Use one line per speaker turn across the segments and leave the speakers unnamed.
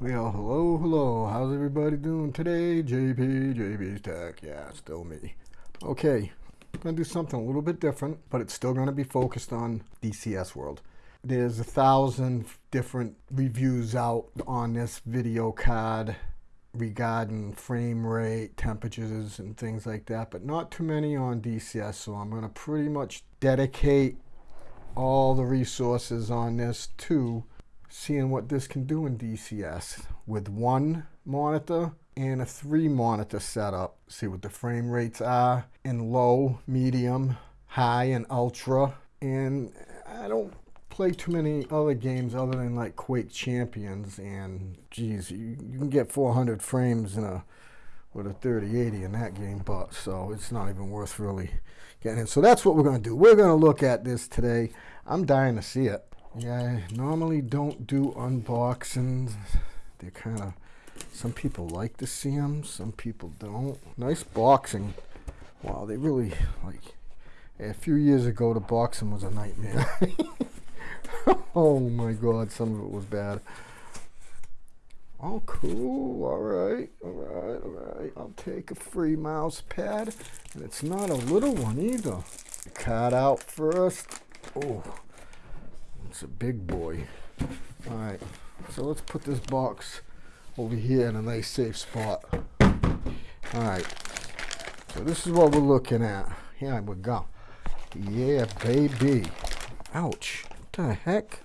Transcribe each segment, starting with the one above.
Well, hello, hello. How's everybody doing today? JP, JP's Tech. Yeah, still me. Okay, I'm gonna do something a little bit different, but it's still gonna be focused on DCS World. There's a thousand different reviews out on this video card regarding frame rate, temperatures, and things like that, but not too many on DCS. So I'm gonna pretty much dedicate all the resources on this to seeing what this can do in DCS with one monitor and a three monitor setup. See what the frame rates are in low, medium, high, and ultra. And I don't play too many other games other than like Quake Champions and geez, you, you can get 400 frames in a with a 3080 in that game, but so it's not even worth really getting in. So that's what we're going to do. We're going to look at this today. I'm dying to see it. Yeah, I normally don't do unboxings. They're kind of, some people like to see them, some people don't. Nice boxing. Wow, they really, like, a few years ago, the boxing was a nightmare. oh my god, some of it was bad. Oh, cool. All right, all right, all right. I'll take a free mouse pad. And it's not a little one either. Cut out first. Oh, it's a big boy. All right, so let's put this box over here in a nice safe spot. All right, so this is what we're looking at. Here we go. Yeah, baby. Ouch. What the heck?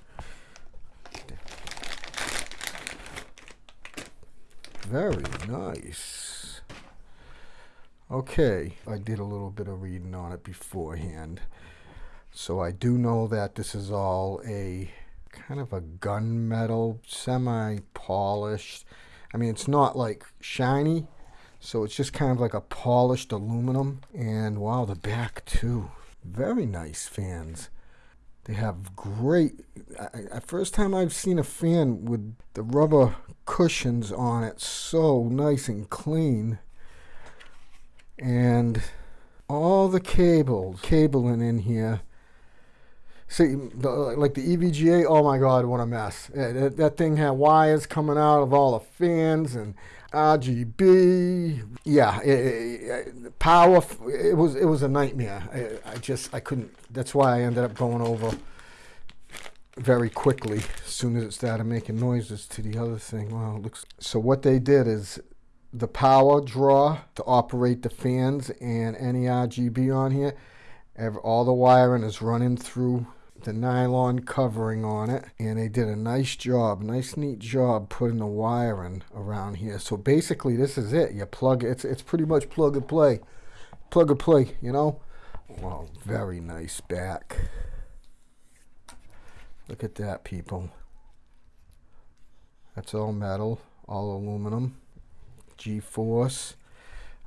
Very nice. Okay, I did a little bit of reading on it beforehand. So I do know that this is all a kind of a gunmetal, semi-polished. I mean, it's not like shiny, so it's just kind of like a polished aluminum. And wow, the back too. Very nice fans. They have great, I, first time I've seen a fan with the rubber cushions on it so nice and clean. And all the cables, cabling in here See, like the EVGA, oh my God, what a mess. That, that thing had wires coming out of all the fans and RGB. Yeah, it, it, power, it was, it was a nightmare. I, I just, I couldn't, that's why I ended up going over very quickly as soon as it started making noises to the other thing. Wow, looks, so what they did is the power draw to operate the fans and any RGB on here, all the wiring is running through the nylon covering on it and they did a nice job nice neat job putting the wiring around here. So basically this is it. You plug it it's, it's pretty much plug and play. Plug and play you know? Well very nice back. Look at that people. That's all metal all aluminum. GeForce.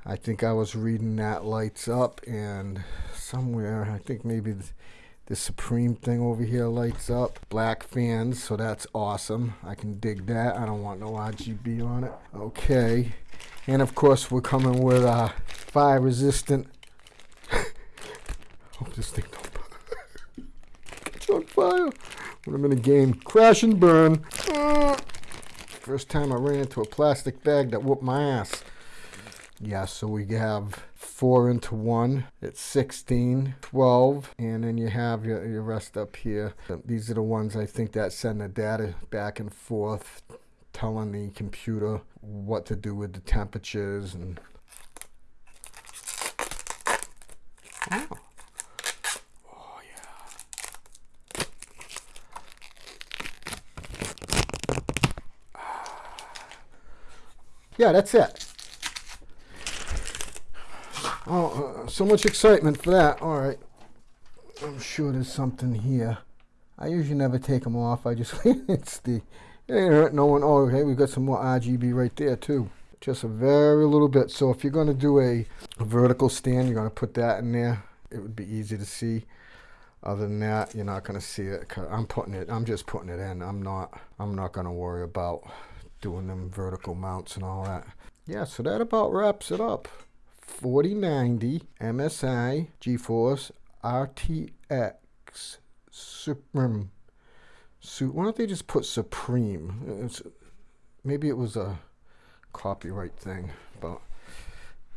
I think I was reading that lights up and somewhere I think maybe the Supreme thing over here lights up. Black fans, so that's awesome. I can dig that. I don't want no RGB on it. Okay. And of course, we're coming with a fire resistant. Hope this thing don't It's on fire. When I'm in a game, crash and burn. Ah. First time I ran into a plastic bag that whooped my ass. Yeah, so we have 4 into 1. It's 16, 12, and then you have your, your rest up here. These are the ones I think that send the data back and forth, telling the computer what to do with the temperatures and Oh. Yeah, that's it. Oh, uh, so much excitement for that. All right. I'm sure there's something here. I usually never take them off. I just, it's the, it ain't hurt no one. Oh, okay, we've got some more RGB right there too. Just a very little bit. So if you're going to do a, a vertical stand, you're going to put that in there. It would be easy to see. Other than that, you're not going to see it. I'm putting it, I'm just putting it in. I'm not, I'm not going to worry about doing them vertical mounts and all that. Yeah, so that about wraps it up. 4090 MSI GeForce RTX Supreme. Su why don't they just put Supreme? It's maybe it was a copyright thing, but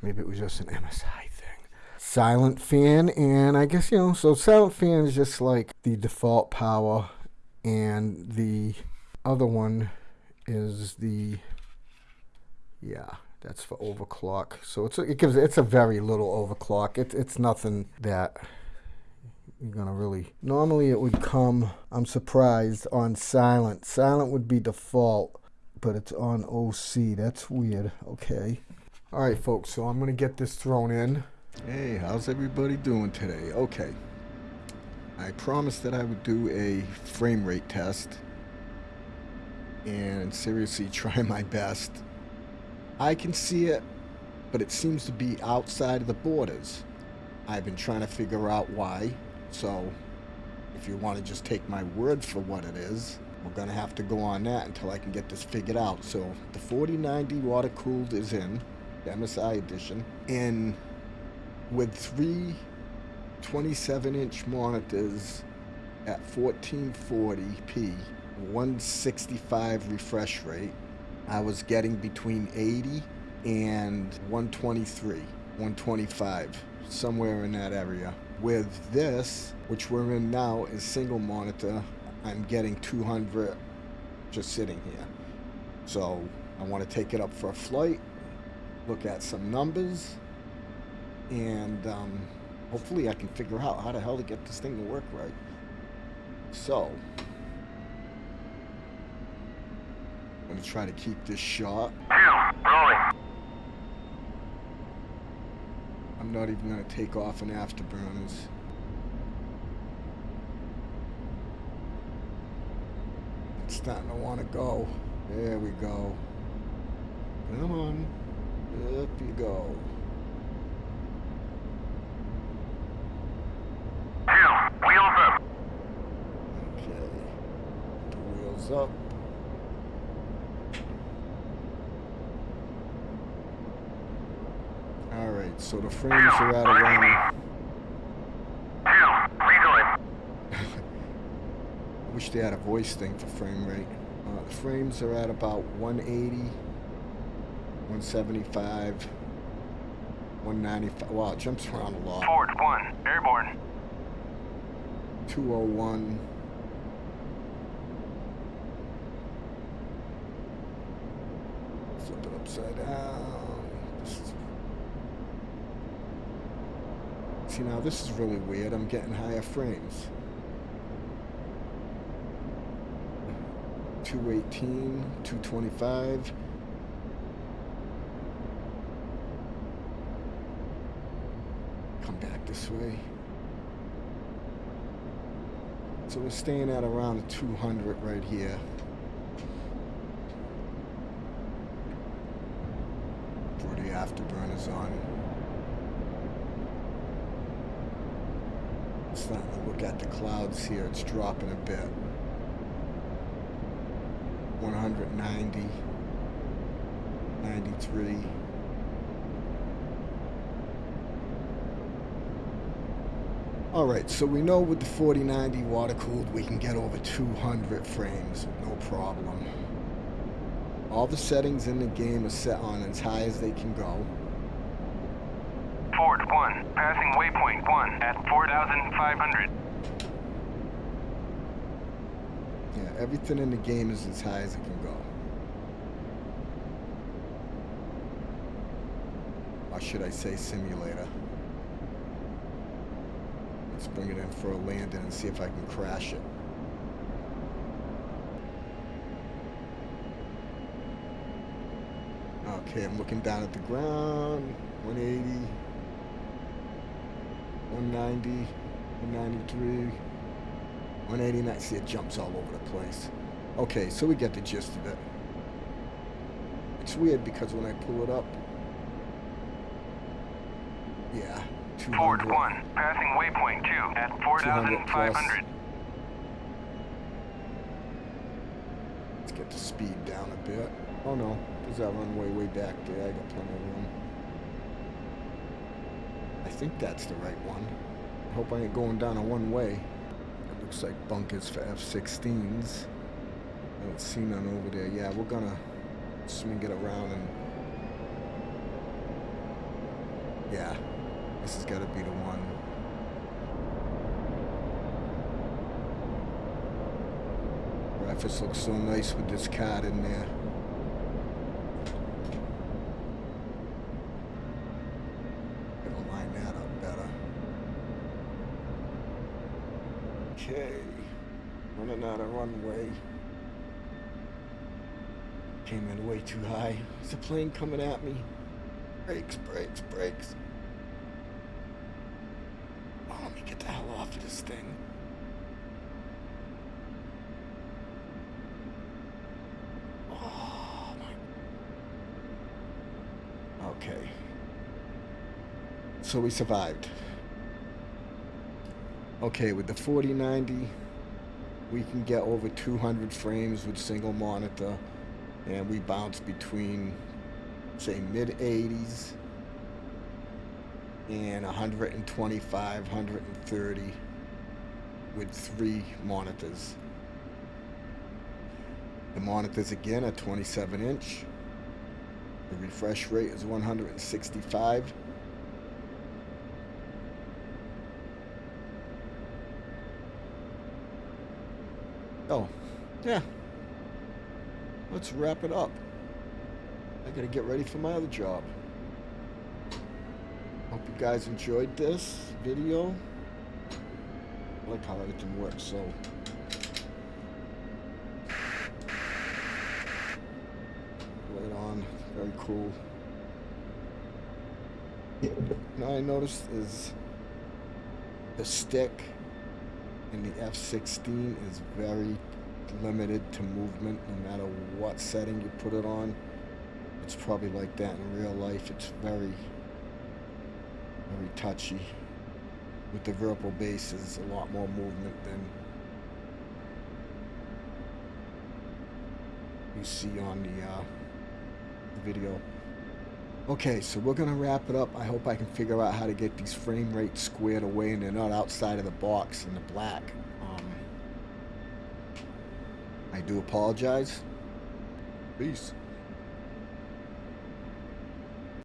maybe it was just an MSI thing. Silent fan, and I guess, you know, so silent fan is just like the default power, and the other one is the, yeah, that's for overclock. So it's a, it gives it's a very little overclock. It's it's nothing that you're gonna really. Normally it would come. I'm surprised on silent. Silent would be default, but it's on OC. That's weird. Okay. All right, folks. So I'm gonna get this thrown in. Hey, how's everybody doing today? Okay. I promised that I would do a frame rate test and seriously try my best I can see it, but it seems to be outside of the borders. I've been trying to figure out why, so if you want to just take my word for what it is, we're going to have to go on that until I can get this figured out. So the 4090 water cooled is in, the MSI edition, and with three 27 inch monitors at 1440p, 165 refresh rate, I was getting between 80 and 123, 125, somewhere in that area. With this, which we're in now, is single monitor, I'm getting 200 just sitting here. So I want to take it up for a flight, look at some numbers, and um, hopefully I can figure out how the hell to get this thing to work right. So, I'm gonna try to keep this shot. I'm not even gonna take off an afterburners. It's starting to want to go. There we go. Come on. Up you go. Okay. Wheels up. So the frames are at around...
Two. Rejoin.
I wish they had a voice thing for frame rate. Uh, the frames are at about 180, 175, 195. Wow, it jumps around a lot.
Ford 1. Airborne.
201. Flip it upside down. This is- See now this is really weird. I'm getting higher frames. 218, 225. Come back this way. So we're staying at around 200 right here. The afterburners on. To look at the clouds here, it's dropping a bit. 190, 93. All right, so we know with the 4090 water cooled, we can get over 200 frames, no problem. All the settings in the game are set on as high as they can go.
Ford 1. Passing waypoint 1 at 4,500.
Yeah, everything in the game is as high as it can go. Or should I say simulator? Let's bring it in for a landing and see if I can crash it. Okay, I'm looking down at the ground. 180, 190, 193. 189. See, it jumps all over the place. Okay, so we get the gist of it. It's weird because when I pull it up, yeah, 200.
Ford 1. Passing waypoint 2 at 4,500.
Let's get the speed down a bit. Oh no, there's that runway way back there. I got plenty of room. I think that's the right one. Hope I ain't going down a one way. It looks like bunkers for F-16s. I don't see none over there. Yeah, we're gonna swing it around and yeah, this has got to be the one. Graphics look so nice with this card in there. Gotta line that up better. Okay, running out of runway. Came in way too high. It's a plane coming at me. Brakes, brakes, brakes. Oh, let me get the hell off of this thing. Oh my. Okay. So we survived. Okay, with the 4090, we can get over 200 frames with single monitor, and we bounce between, say, mid 80s and 125, 130 with three monitors. The monitors again are 27 inch. The refresh rate is 165. Oh, yeah. Let's wrap it up. I gotta get ready for my other job. Hope you guys enjoyed this video. I like how everything works, so. Right on, very cool. Now I noticed is the stick in the F-16 is very limited to movement no matter what setting you put it on. It's probably like that in real life. It's very, very touchy. With the vertical bases, a lot more movement than you see on the, uh, the video. Okay, so we're gonna wrap it up. I hope I can figure out how to get these frame rates squared away and they're not outside of the box in the black. Um, I do apologize. Peace.